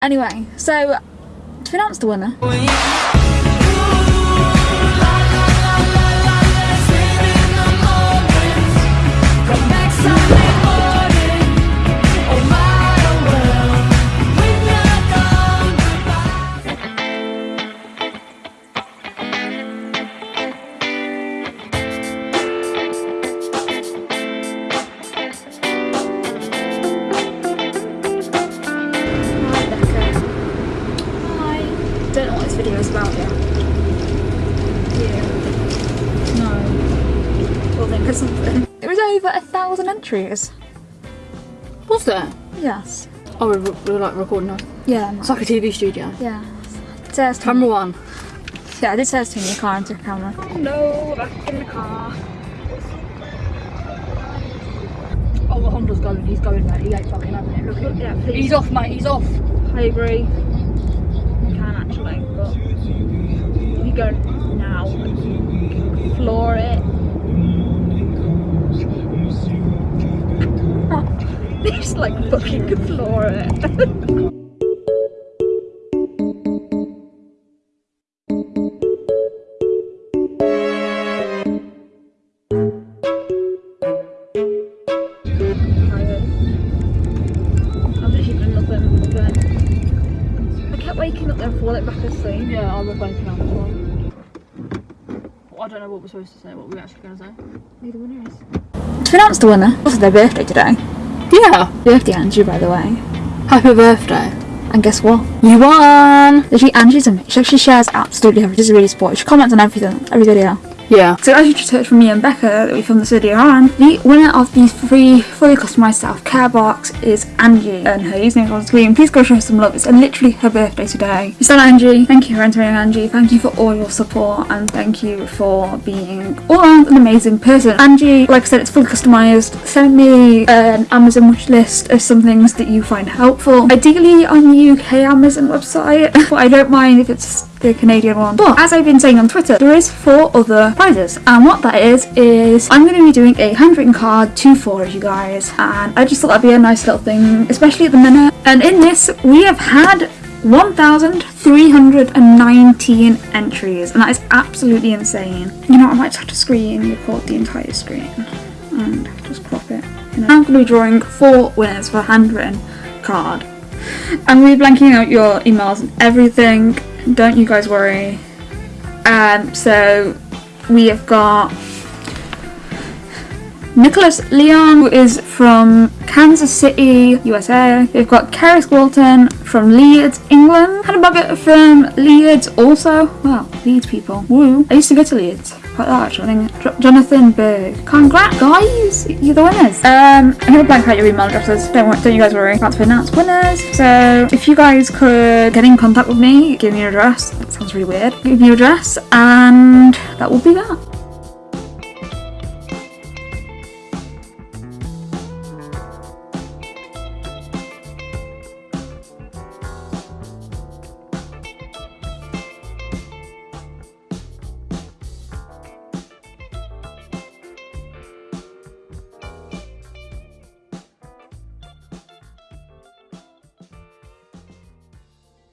Anyway, so to announce the winner. Don't know what this video is about yet. Yeah. No. We'll think of something. It was over a thousand entries. Was there? Yes. Oh, we're, we're like recording now. Yeah. It's like a TV studio. Yeah. Says Camera one. Yeah, this did say to me, car into camera. No, back in the car. Oh, the Honda's going. He's going, mate. He ain't fucking having it. Look at him. He's off, mate. He's off. I agree. You can actually, but you go now floor it. Just like fucking floor it. I kept waking up there and falling back asleep. Yeah, I was waking up as well. Well, I don't know what we're supposed to say. What we're actually going to say. Who the winner is? To announce the winner. It's their birthday today. Yeah. Birthday Angie, by the way. Happy birthday. And guess what? You won. Literally, Angie's amazing. She actually shares absolutely everything. She's really sporty. She comments on everything, every video. Yeah. So as you just heard from me and Becca that we filmed this video on, the winner of these free fully customized self-care box is Angie and her username on screen. Please go show her some love. It's literally her birthday today. So Angie, thank you for entering Angie. Thank you for all your support and thank you for being all around an amazing person. Angie, like I said, it's fully customized. Send me an Amazon wish list of some things that you find helpful. Ideally on the UK Amazon website, but I don't mind if it's the Canadian one. But as I've been saying on Twitter, there is four other prizes, and what that is is I'm going to be doing a handwritten card to four of you guys, and I just thought that'd be a nice little thing, especially at the minute. And in this, we have had 1,319 entries, and that is absolutely insane. You know, I might have to screen record the entire screen and just crop it. You know. I'm going to be drawing four winners for a handwritten card. I'm really blanking out your emails and everything. Don't you guys worry. Um, so we have got Nicholas Leon, who is from Kansas City, USA. We've got Kerry Walton from Leeds, England. Hannah Boggett from Leeds also. Wow, Leeds people. Woo. I used to go to Leeds. Quite large, I think. Jonathan Berg. Congrats, guys! You're the winners. Um, I'm gonna blank out your email addresses. Don't, wor- don't you guys worry. About to announce winners. So, if you guys could get in contact with me, give me your address. That sounds really weird. Give me your address, and that will be that.